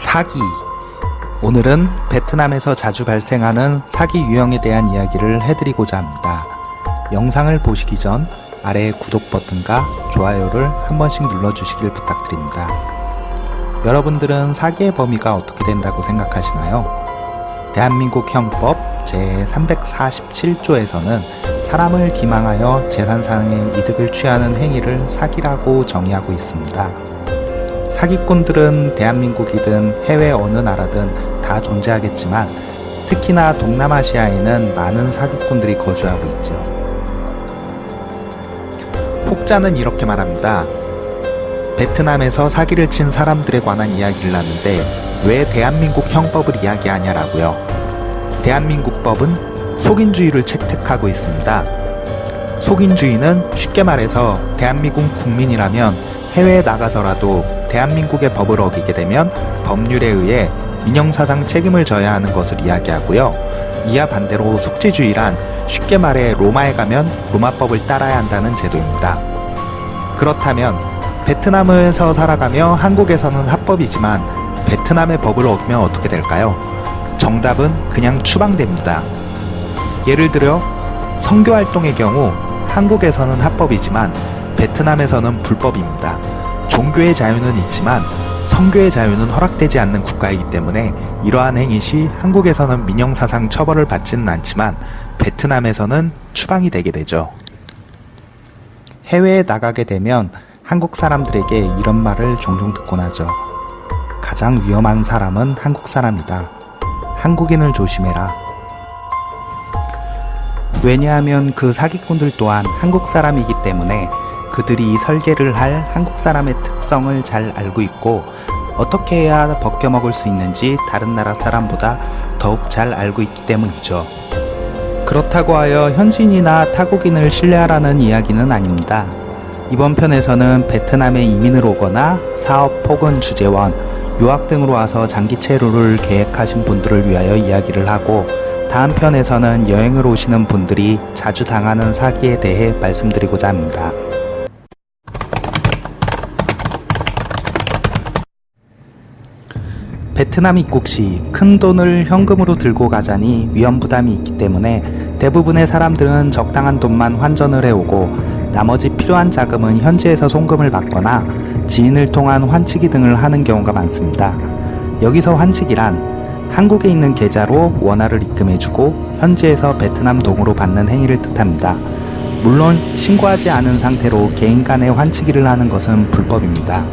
사기 오늘은 베트남에서 자주 발생하는 사기 유형에 대한 이야기를 해드리고자 합니다. 영상을 보시기 전 아래 구독 버튼과 좋아요를 한 번씩 눌러주시길 부탁드립니다. 여러분들은 사기의 범위가 어떻게 된다고 생각하시나요? 대한민국 형법 제347조에서는 사람을 기망하여 재산상의 이득을 취하는 행위를 사기라고 정의하고 있습니다. 사기꾼들은 대한민국이든 해외 어느 나라든 다 존재하겠지만 특히나 동남아시아에는 많은 사기꾼들이 거주하고 있죠. 혹자는 이렇게 말합니다. 베트남에서 사기를 친 사람들에 관한 이야기를 하는데 왜 대한민국 형법을 이야기하냐라고요. 대한민국 법은 속인주의를 채택하고 있습니다. 속인주의는 쉽게 말해서 대한민국 국민이라면 해외에 나가서라도 대한민국의 법을 어기게 되면 법률에 의해 민형사상 책임을 져야 하는 것을 이야기하고요. 이와 반대로 속지주의란 쉽게 말해 로마에 가면 로마법을 따라야 한다는 제도입니다. 그렇다면 베트남에서 살아가며 한국에서는 합법이지만 베트남의 법을 어기면 어떻게 될까요? 정답은 그냥 추방됩니다. 예를 들어 성교활동의 경우 한국에서는 합법이지만 베트남에서는 불법입니다. 종교의 자유는 있지만 성교의 자유는 허락되지 않는 국가이기 때문에 이러한 행위 시 한국에서는 민형사상 처벌을 받지는 않지만 베트남에서는 추방이 되게 되죠. 해외에 나가게 되면 한국 사람들에게 이런 말을 종종 듣곤 하죠. 가장 위험한 사람은 한국 사람이다. 한국인을 조심해라. 왜냐하면 그 사기꾼들 또한 한국 사람이기 때문에 그들이 설계를 할 한국 사람의 특성을 잘 알고 있고 어떻게 해야 벗겨먹을 수 있는지 다른 나라 사람보다 더욱 잘 알고 있기 때문이죠. 그렇다고 하여 현지인이나 타국인을 신뢰하라는 이야기는 아닙니다. 이번 편에서는 베트남에 이민을 오거나 사업 혹은 주재원, 유학 등으로 와서 장기 체류를 계획하신 분들을 위하여 이야기를 하고 다음 편에서는 여행을 오시는 분들이 자주 당하는 사기에 대해 말씀드리고자 합니다. 베트남 입국 시 큰 돈을 현금으로 들고 가자니 위험 부담이 있기 때문에 대부분의 사람들은 적당한 돈만 환전을 해오고 나머지 필요한 자금은 현지에서 송금을 받거나 지인을 통한 환치기 등을 하는 경우가 많습니다. 여기서 환치기란 한국에 있는 계좌로 원화를 입금해주고 현지에서 베트남 동으로 받는 행위를 뜻합니다. 물론 신고하지 않은 상태로 개인 간의 환치기를 하는 것은 불법입니다.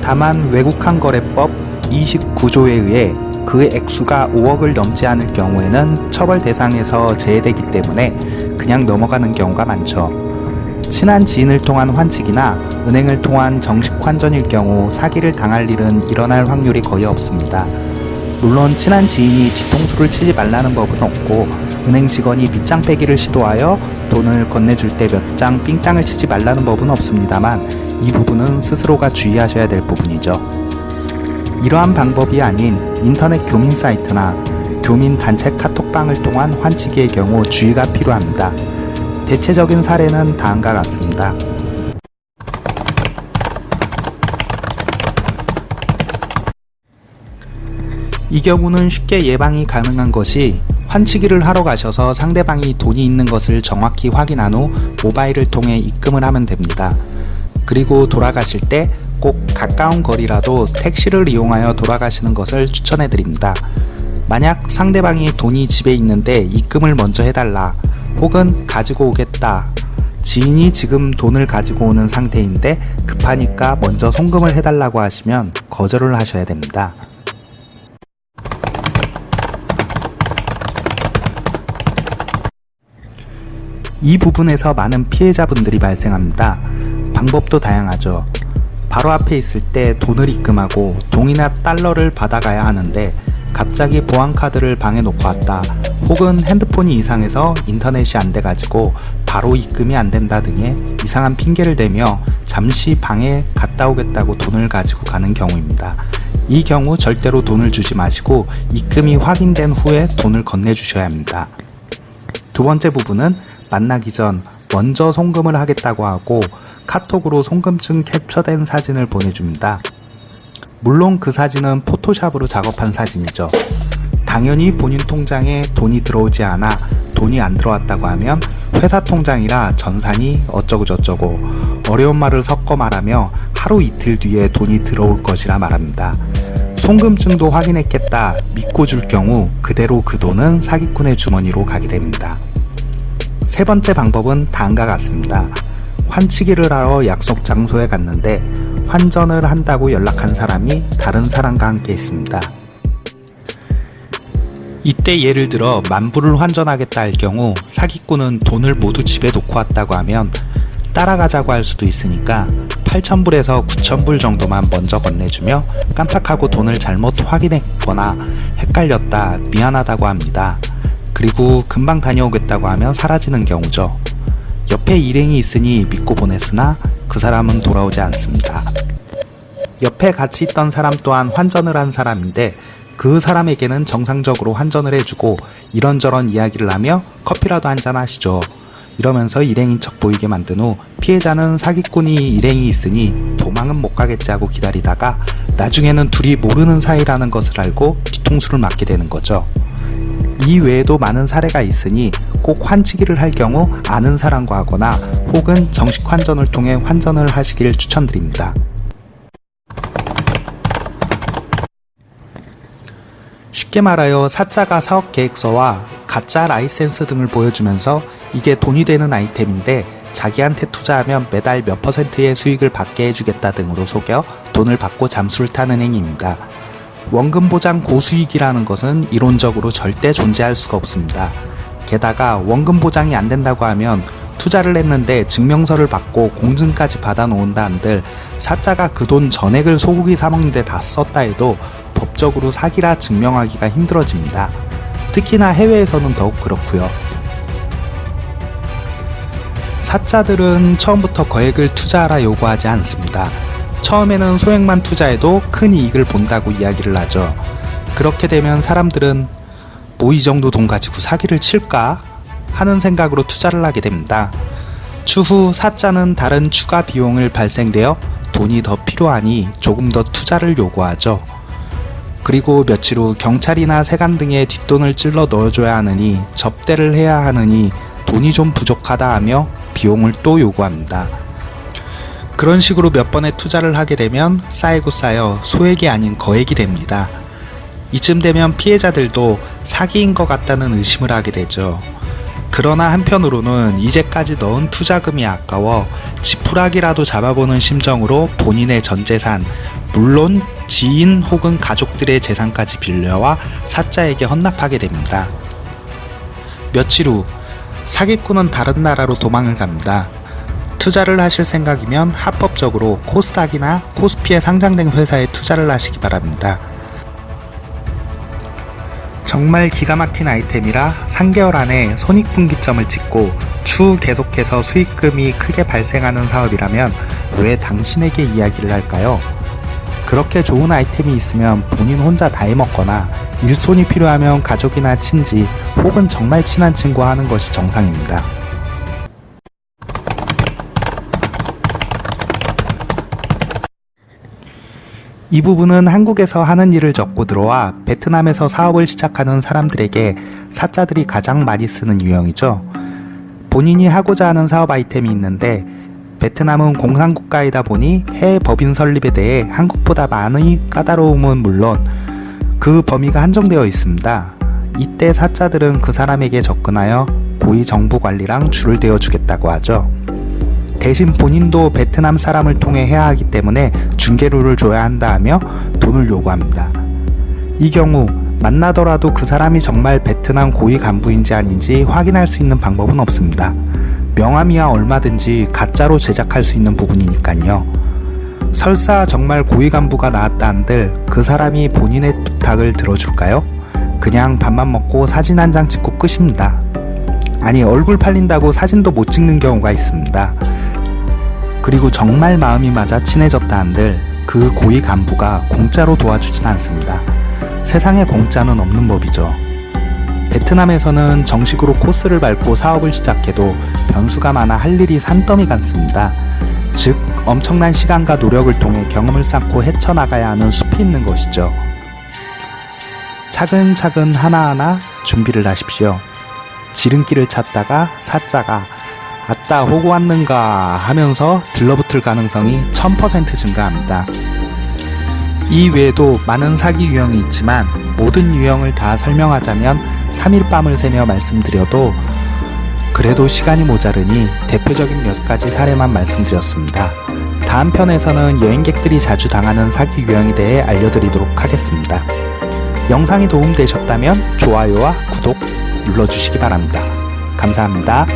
다만 외국환거래법 29조에 의해 그 액수가 5억을 넘지 않을 경우에는 처벌 대상에서 제외되기 때문에 그냥 넘어가는 경우가 많죠. 친한 지인을 통한 환치기나 은행을 통한 정식 환전일 경우 사기를 당할 일은 일어날 확률이 거의 없습니다. 물론 친한 지인이 뒤통수를 치지 말라는 법은 없고 은행 직원이 빗장 빼기를 시도하여 돈을 건네줄 때 몇 장 삥땅을 치지 말라는 법은 없습니다만 이 부분은 스스로가 주의하셔야 될 부분이죠. 이러한 방법이 아닌 인터넷 교민 사이트나 교민 단체 카톡방을 통한 환치기의 경우 주의가 필요합니다. 대체적인 사례는 다음과 같습니다. 이 경우는 쉽게 예방이 가능한 것이 환치기를 하러 가셔서 상대방이 돈이 있는 것을 정확히 확인한 후 모바일을 통해 입금을 하면 됩니다. 그리고 돌아가실 때 꼭 가까운 거리라도 택시를 이용하여 돌아가시는 것을 추천해 드립니다. 만약 상대방이 돈이 집에 있는데 입금을 먼저 해달라 혹은 가지고 오겠다 지인이 지금 돈을 가지고 오는 상태인데 급하니까 먼저 송금을 해달라고 하시면 거절을 하셔야 됩니다. 이 부분에서 많은 피해자분들이 발생합니다. 방법도 다양하죠. 바로 앞에 있을 때 돈을 입금하고 동이나 달러를 받아가야 하는데 갑자기 보안카드를 방에 놓고 왔다 혹은 핸드폰이 이상해서 인터넷이 안 돼가지고 바로 입금이 안 된다 등의 이상한 핑계를 대며 잠시 방에 갔다 오겠다고 돈을 가지고 가는 경우입니다. 이 경우 절대로 돈을 주지 마시고 입금이 확인된 후에 돈을 건네주셔야 합니다. 두 번째 부분은 만나기 전 먼저 송금을 하겠다고 하고 카톡으로 송금증 캡처된 사진을 보내줍니다. 물론 그 사진은 포토샵으로 작업한 사진이죠. 당연히 본인 통장에 돈이 들어오지 않아 돈이 안 들어왔다고 하면 회사 통장이라 전산이 어쩌고저쩌고 어려운 말을 섞어 말하며 하루 이틀 뒤에 돈이 들어올 것이라 말합니다. 송금증도 확인했겠다 믿고 줄 경우 그대로 그 돈은 사기꾼의 주머니로 가게 됩니다. 세 번째 방법은 다음과 같습니다. 환치기를 하러 약속 장소에 갔는데 환전을 한다고 연락한 사람이 다른 사람과 함께 있습니다. 이때 예를 들어 만불을 환전하겠다 할 경우 사기꾼은 돈을 모두 집에 놓고 왔다고 하면 따라가자고 할 수도 있으니까 8,000불에서 9,000불 정도만 먼저 건네주며 깜빡하고 돈을 잘못 확인했거나 헷갈렸다 미안하다고 합니다. 그리고 금방 다녀오겠다고 하면 사라지는 경우죠. 옆에 일행이 있으니 믿고 보냈으나 그 사람은 돌아오지 않습니다. 옆에 같이 있던 사람 또한 환전을 한 사람인데 그 사람에게는 정상적으로 환전을 해주고 이런저런 이야기를 하며 커피라도 한잔 하시죠. 이러면서 일행인 척 보이게 만든 후 피해자는 사기꾼이 일행이 있으니 도망은 못 가겠지 하고 기다리다가 나중에는 둘이 모르는 사이라는 것을 알고 뒤통수를 맞게 되는 거죠. 이 외에도 많은 사례가 있으니 꼭 환치기를 할 경우 아는 사람과 하거나 혹은 정식 환전을 통해 환전을 하시길 추천드립니다. 쉽게 말하여 사자가 사업 계획서와 가짜 라이센스 등을 보여주면서 이게 돈이 되는 아이템인데 자기한테 투자하면 매달 몇 퍼센트의 수익을 받게 해주겠다 등으로 속여 돈을 받고 잠수를 타는 행위입니다. 원금 보장 고수익이라는 것은 이론적으로 절대 존재할 수가 없습니다. 게다가 원금 보장이 안 된다고 하면 투자를 했는데 증명서를 받고 공증까지 받아 놓은다 한들 사자가 그 돈 전액을 소고기 사먹는데 다 썼다 해도 법적으로 사기라 증명하기가 힘들어집니다. 특히나 해외에서는 더욱 그렇고요. 사자들은 처음부터 거액을 투자하라 요구하지 않습니다. 처음에는 소액만 투자해도 큰 이익을 본다고 이야기를 하죠. 그렇게 되면 사람들은 뭐 이 정도 돈 가지고 사기를 칠까 하는 생각으로 투자를 하게 됩니다. 추후 사자는 다른 추가 비용을 발생되어 돈이 더 필요하니 조금 더 투자를 요구하죠. 그리고 며칠 후 경찰이나 세관 등의 뒷돈을 찔러 넣어줘야 하느니 접대를 해야 하느니 돈이 좀 부족하다 하며 비용을 또 요구합니다. 그런 식으로 몇 번의 투자를 하게 되면 쌓이고 쌓여 소액이 아닌 거액이 됩니다. 이쯤 되면 피해자들도 사기인 것 같다는 의심을 하게 되죠. 그러나 한편으로는 이제까지 넣은 투자금이 아까워 지푸라기라도 잡아보는 심정으로 본인의 전 재산, 물론 지인 혹은 가족들의 재산까지 빌려와 사자에게 헌납하게 됩니다. 며칠 후 사기꾼은 다른 나라로 도망을 갑니다. 투자를 하실 생각이면 합법적으로 코스닥이나 코스피에 상장된 회사에 투자를 하시기 바랍니다. 정말 기가 막힌 아이템이라 3개월 안에 손익분기점을 찍고 추후 계속해서 수익금이 크게 발생하는 사업이라면 왜 당신에게 이야기를 할까요? 그렇게 좋은 아이템이 있으면 본인 혼자 다 해먹거나 일손이 필요하면 가족이나 친지 혹은 정말 친한 친구와 하는 것이 정상입니다. 이 부분은 한국에서 하는 일을 접고 들어와 베트남에서 사업을 시작하는 사람들에게 사자들이 가장 많이 쓰는 유형이죠. 본인이 하고자 하는 사업 아이템이 있는데 베트남은 공산국가이다 보니 해외 법인 설립에 대해 한국보다 많이 까다로움은 물론 그 범위가 한정되어 있습니다. 이때 사자들은 그 사람에게 접근하여 고위 정부 관리랑 줄을 대어 주겠다고 하죠. 대신 본인도 베트남 사람을 통해 해야 하기 때문에 중개료를 줘야 한다 하며 돈을 요구합니다. 이 경우 만나더라도 그 사람이 정말 베트남 고위 간부인지 아닌지 확인할 수 있는 방법은 없습니다. 명함이야 얼마든지 가짜로 제작할 수 있는 부분이니까요. 설사 정말 고위 간부가 나왔다 한들 그 사람이 본인의 부탁을 들어줄까요? 그냥 밥만 먹고 사진 한 장 찍고 끝입니다. 아니 얼굴 팔린다고 사진도 못 찍는 경우가 있습니다. 그리고 정말 마음이 맞아 친해졌다 한들 그 고위 간부가 공짜로 도와주진 않습니다. 세상에 공짜는 없는 법이죠. 베트남에서는 정식으로 코스를 밟고 사업을 시작해도 변수가 많아 할 일이 산더미 같습니다. 즉 엄청난 시간과 노력을 통해 경험을 쌓고 헤쳐나가야 하는 숲이 있는 것이죠. 차근차근 하나하나 준비를 하십시오. 지름길을 찾다가 사자가 아따 호구 왔는가 하면서 들러붙을 가능성이 1000% 증가합니다. 이 외에도 많은 사기 유형이 있지만 모든 유형을 다 설명하자면 3일 밤을 새며 말씀드려도 그래도 시간이 모자르니 대표적인 몇 가지 사례만 말씀드렸습니다. 다음 편에서는 여행객들이 자주 당하는 사기 유형에 대해 알려드리도록 하겠습니다. 영상이 도움되셨다면 좋아요와 구독 눌러주시기 바랍니다. 감사합니다.